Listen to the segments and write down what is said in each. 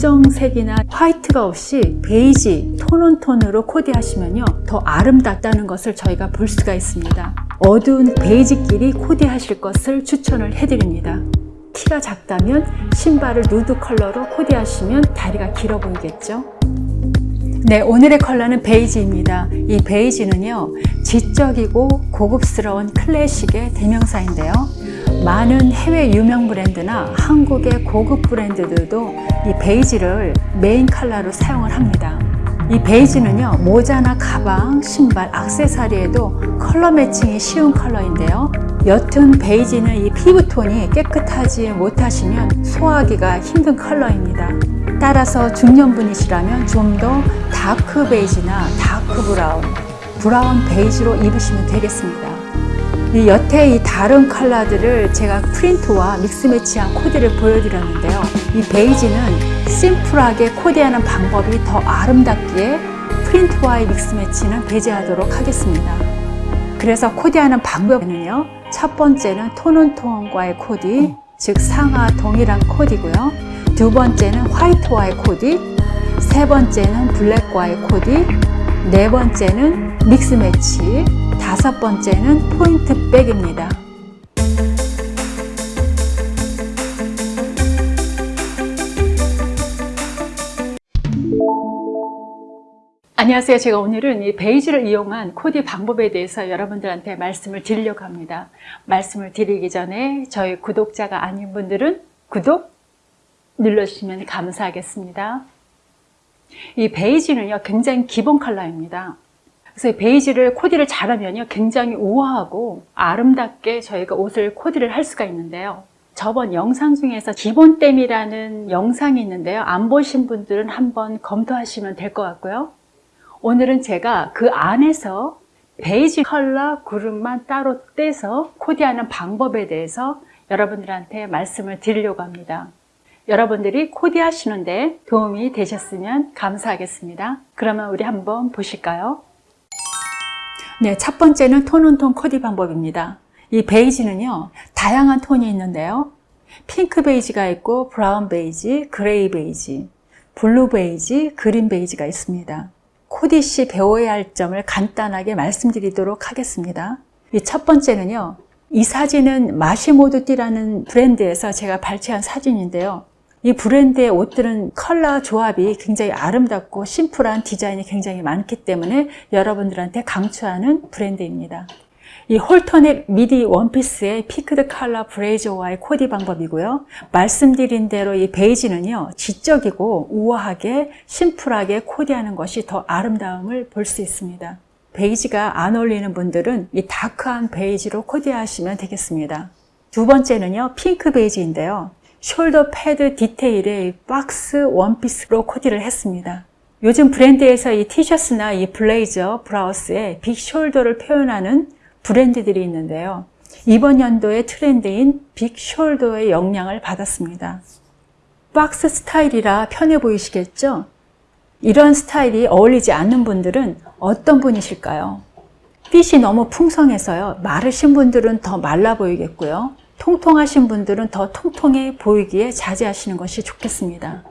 검정색이나 white가 없이 베이지, tone on tone으로 코디하시면요 더 아름답다는 것을 저희가 볼 수가 있습니다. 어두운 베이지끼리 코디하실 것을 추천을 해드립니다. 키가 작다면 신발을 누드 컬러로 코디하시면 다리가 길어 보이겠죠 네, 오늘의 컬러는 베이지입니다. 이 베이지는요, 지적이고 고급스러운 클래식의 대명사인데요. 많은 해외 유명 브랜드나 한국의 고급 브랜드들도 이 베이지를 메인 컬러로 사용을 합니다. 이 베이지는요, 모자나 가방, 신발, 악세사리에도 컬러 matching이 쉬운 컬러인데요. 옅은 베이지는 이 피부톤이 깨끗하지 못하시면 소화하기가 힘든 컬러입니다. 따라서 중년분이시라면 좀 더 dark 베이지나 dark brown, brown 베이지로 입으시면 되겠습니다. 이 여태 이 다른 컬러들을 제가 프린트와 믹스 매치한 코디를 보여드렸는데요. 이 베이지는 심플하게 코디하는 방법이 더 아름답기에 프린트와의 믹스 매치는 배제하도록 하겠습니다. 그래서 코디하는 방법은요. 첫 번째는 톤온톤과의 코디, 즉 상하 동일한 코디고요. 두 번째는 화이트와의 코디, 세 번째는 블랙과의 코디, 네 번째는 믹스 매치, 다섯 번째는 포인트 백입니다. 안녕하세요. 제가 오늘은 이 베이지를 이용한 코디 방법에 대해서 여러분들한테 말씀을 드리려고 합니다. 말씀을 드리기 전에 저희 구독자가 아닌 분들은 구독 눌러주시면 감사하겠습니다. 이 베이지는요, 굉장히 기본 컬러입니다. 그래서 베이지를 코디를 잘하면요, 굉장히 우아하고 아름답게 저희가 옷을 코디를 할 수가 있는데요. 저번 영상 중에서 기본템이라는 영상이 있는데요. 안 보신 분들은 한번 검토하시면 될 것 같고요. 오늘은 제가 그 안에서 베이지 컬러 그룹만 따로 떼서 코디하는 방법에 대해서 여러분들한테 말씀을 드리려고 합니다. 여러분들이 코디하시는데 도움이 되셨으면 감사하겠습니다. 그러면 우리 한번 보실까요? 네, 첫 번째는 tone on tone 코디 방법입니다. 이 베이지는요, 다양한 톤이 있는데요. 핑크 베이지가 있고 brown 베이지, gray 베이지, blue 베이지, green 베이지가 있습니다. 코디 시 배워야 할 점을 간단하게 말씀드리도록 하겠습니다. 이 첫 번째는요. 이 사진은 마시모두띠라는 브랜드에서 제가 발췌한 사진인데요. 이 브랜드의 옷들은 컬러 조합이 굉장히 아름답고 심플한 디자인이 굉장히 많기 때문에 여러분들한테 강추하는 브랜드입니다. 이 halter neck midi 원피스의 peaked collar 블레이저와의 코디 방법이고요. 말씀드린 대로 이 베이지는요. 지적이고 우아하게 심플하게 코디하는 것이 더 아름다움을 볼 수 있습니다. 베이지가 안 어울리는 분들은 이 dark한 베이지로 코디하시면 되겠습니다. 두 번째는요. 핑크 베이지인데요. shoulder pad detail의 박스 원피스로 코디를 했습니다. 요즘 브랜드에서 이 티셔츠나 이 블레이저, 블라우스에 big shoulder를 표현하는 브랜드들이 있는데요. 이번 연도의 트렌드인 big shoulder의 영향을 받았습니다. 박스 스타일이라 편해 보이시겠죠? 이런 스타일이 어울리지 않는 분들은 어떤 분이실까요? 핏이 너무 풍성해서요. 마르신 분들은 더 말라 보이겠고요. 통통하신 분들은 더 통통해 보이기에 자제하시는 것이 좋겠습니다.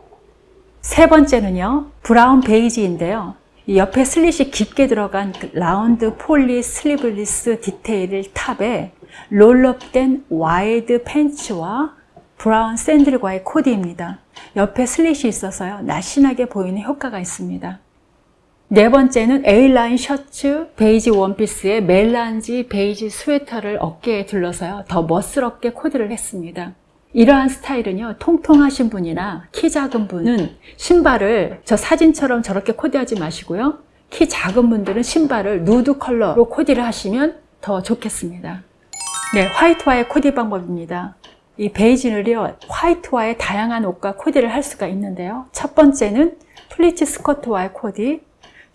세 번째는요. 브라운 베이지인데요. 옆에 slit이 깊게 들어간 그 round poly sleeveless detail top에 roll-up된 wide 팬츠와 브라운 샌들과의 코디입니다. 옆에 slit이 있어서요. 날씬하게 보이는 효과가 있습니다. 네 번째는 A라인 셔츠 베이지 원피스에 melange 베이지 스웨터를 어깨에 둘러서요. 더 멋스럽게 코디를 했습니다. 이러한 스타일은요 통통하신 분이나 키 작은 분은 신발을 저 사진처럼 저렇게 코디하지 마시고요 키 작은 분들은 신발을 nude 컬러로 코디를 하시면 더 좋겠습니다 네 화이트와의 코디 방법입니다 이 베이지를요 화이트와의 다양한 옷과 코디를 할 수가 있는데요 첫 번째는 플리츠 스커트와의 코디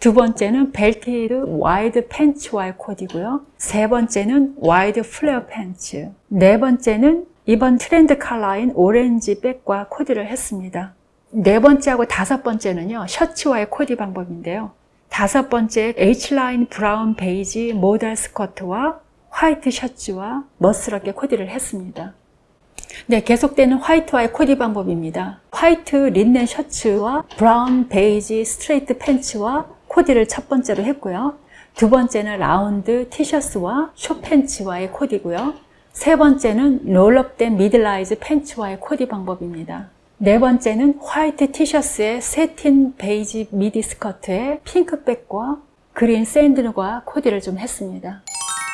두 번째는 belted wide 팬츠와의 코디고요 세 번째는 wide flare 팬츠 네 번째는 이번 트렌드 컬러인 오렌지 백과 코디를 했습니다. 네 번째하고 다섯 번째는요. 셔츠와의 코디 방법인데요. 다섯 번째 H라인 브라운 베이지 모델 스커트와 화이트 셔츠와 멋스럽게 코디를 했습니다. 네, 계속되는 화이트와의 코디 방법입니다. 화이트 린넨 셔츠와 브라운 베이지 straight 팬츠와 코디를 첫 번째로 했고요. 두 번째는 라운드 티셔츠와 short 팬츠와의 코디고요. 세 번째는 roll-up된 middle rise 팬츠와의 코디 방법입니다. 네 번째는 화이트 티셔츠에 satin 베이지 미디 스커트에 핑크백과 그린 샌들과 코디를 좀 했습니다.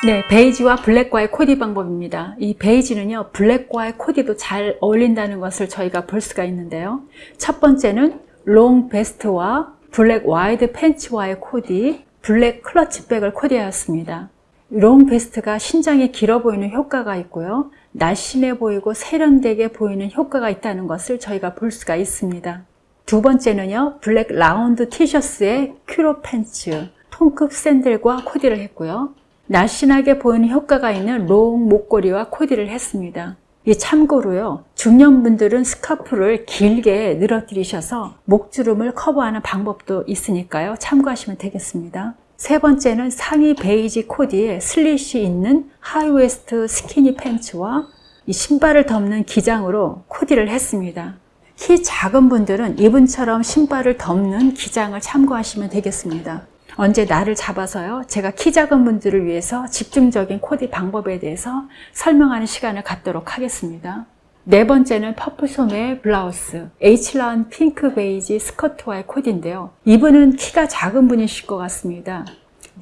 네, 베이지와 블랙과의 코디 방법입니다. 이 베이지는요, 블랙과의 코디도 잘 어울린다는 것을 저희가 볼 수가 있는데요. 첫 번째는 long vest와 블랙 wide 팬츠와의 코디, 블랙 clutch bag을 코디하였습니다. long vest가 신장이 길어 보이는 효과가 있고요. 날씬해 보이고 세련되게 보이는 효과가 있다는 것을 저희가 볼 수가 있습니다. 두 번째는요, 블랙 라운드 티셔츠에 culotte 팬츠, 통굽 샌들과 코디를 했고요. 날씬하게 보이는 효과가 있는 long 목걸이와 코디를 했습니다. 이 참고로요, 중년분들은 스카프를 길게 늘어뜨리셔서 목주름을 커버하는 방법도 있으니까요, 참고하시면 되겠습니다. 세 번째는 상의 베이지 코디에 slit이 있는 high waist skinny 팬츠와 이 신발을 덮는 기장으로 코디를 했습니다. 키 작은 분들은 이분처럼 신발을 덮는 기장을 참고하시면 되겠습니다. 언제 날을 잡아서요. 제가 키 작은 분들을 위해서 집중적인 코디 방법에 대해서 설명하는 시간을 갖도록 하겠습니다. 네 번째는 퍼프 소매 블라우스, H라인 핑크 베이지 스커트와의 코디인데요. 이분은 키가 작은 분이실 것 같습니다.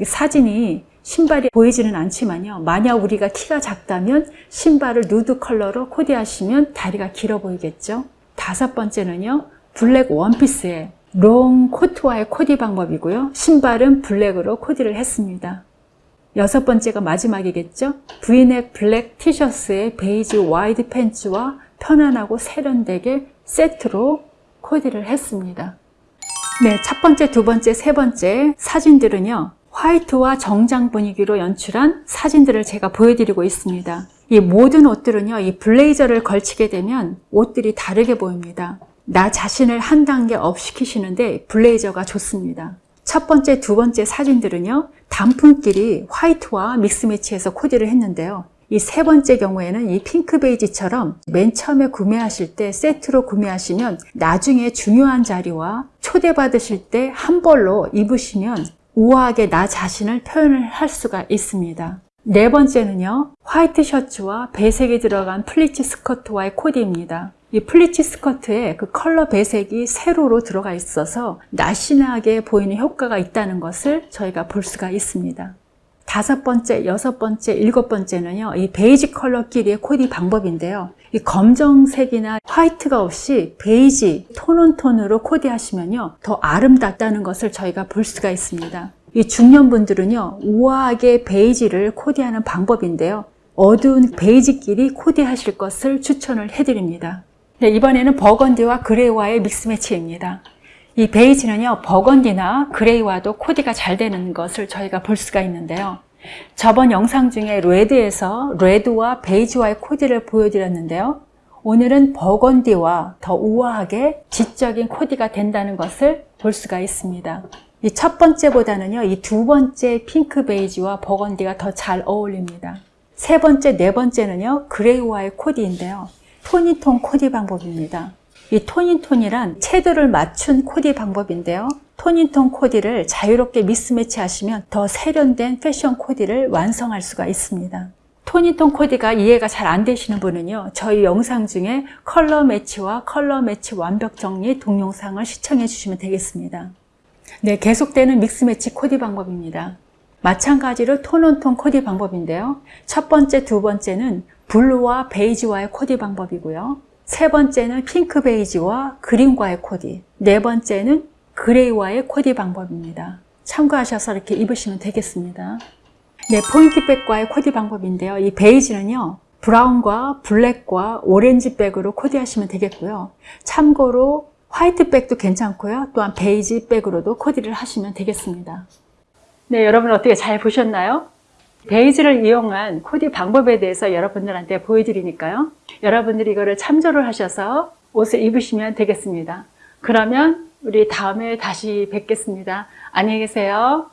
사진이 신발이 보이지는 않지만요. 만약 우리가 키가 작다면 신발을 nude 컬러로 코디하시면 다리가 길어 보이겠죠. 다섯 번째는요. 블랙 원피스에 long 코트와의 코디 방법이고요. 신발은 블랙으로 코디를 했습니다. 여섯 번째가 마지막이겠죠. 브이넥 블랙 티셔츠에 베이지 wide 팬츠와 편안하고 세련되게 세트로 코디를 했습니다. 네, 첫 번째, 두 번째, 세 번째 사진들은요. 화이트와 정장 분위기로 연출한 사진들을 제가 보여드리고 있습니다. 이 모든 옷들은요, 이 블레이저를 걸치게 되면 옷들이 다르게 보입니다. 나 자신을 한 단계 up 시키시는데 블레이저가 좋습니다. 첫 번째, 두 번째 사진들은요, 단품끼리 화이트와 mix match해서 코디를 했는데요. 이 세 번째 경우에는 이 핑크 베이지처럼 맨 처음에 구매하실 때 세트로 구매하시면 나중에 중요한 자리와 초대받으실 때 한 벌로 입으시면 우아하게 나 자신을 표현을 할 수가 있습니다. 네 번째는요, 화이트 셔츠와 배색이 들어간 플리츠 스커트와의 코디입니다. 이 플리츠 스커트에 그 컬러 배색이 세로로 들어가 있어서 날씬하게 보이는 효과가 있다는 것을 저희가 볼 수가 있습니다. 다섯 번째, 여섯 번째, 일곱 번째는요, 이 베이지 컬러끼리의 코디 방법인데요. 이 검정색이나 white가 없이 베이지, tone on tone으로 코디하시면요, 더 아름답다는 것을 저희가 볼 수가 있습니다. 이 중년분들은요, 우아하게 베이지를 코디하는 방법인데요. 어두운 베이지끼리 코디하실 것을 추천을 해드립니다. 네, 이번에는 burgundy와 gray와의 mix match입니다. 이 베이지는요, burgundy나 gray와도 코디가 잘 되는 것을 저희가 볼 수가 있는데요. 저번 영상 중에 red에서 red와 베이지와의 코디를 보여드렸는데요. 오늘은 burgundy와 더 우아하게 지적인 코디가 된다는 것을 볼 수가 있습니다. 이 첫 번째보다는요, 이 두 번째 핑크 베이지와 burgundy가 더 잘 어울립니다. 세 번째, 네 번째는요, gray와의 코디인데요. tone in tone 코디 방법입니다. 이 tone in tone이란 채도를 맞춘 코디 방법인데요. tone in tone 코디를 자유롭게 mix match 하시면 더 세련된 패션 코디를 완성할 수가 있습니다. tone in tone 코디가 이해가 잘 안 되시는 분은요. 저희 영상 중에 color match와 color match 완벽 정리 동영상을 시청해 주시면 되겠습니다. 네, 계속되는 mix match 코디 방법입니다. 마찬가지로 tone on tone 코디 방법인데요. 첫 번째, 두 번째는 blue와 베이지와의 코디 방법이고요. 세 번째는 핑크 베이지와 green과의 코디. 네 번째는 gray와의 코디 방법입니다. 참고하셔서 이렇게 입으시면 되겠습니다. 네, 포인트백과의 코디 방법인데요. 이 베이지는요. brown과 black과 orange백으로 코디하시면 되겠고요. 참고로 white백도 괜찮고요. 또한 베이지백으로도 코디를 하시면 되겠습니다. 네, 여러분 어떻게 잘 보셨나요? 베이지를 이용한 코디 방법에 대해서 여러분들한테 보여드리니까요. 여러분들이 이거를 참조를 하셔서 옷을 입으시면 되겠습니다. 그러면 우리 다음에 다시 뵙겠습니다. 안녕히 계세요.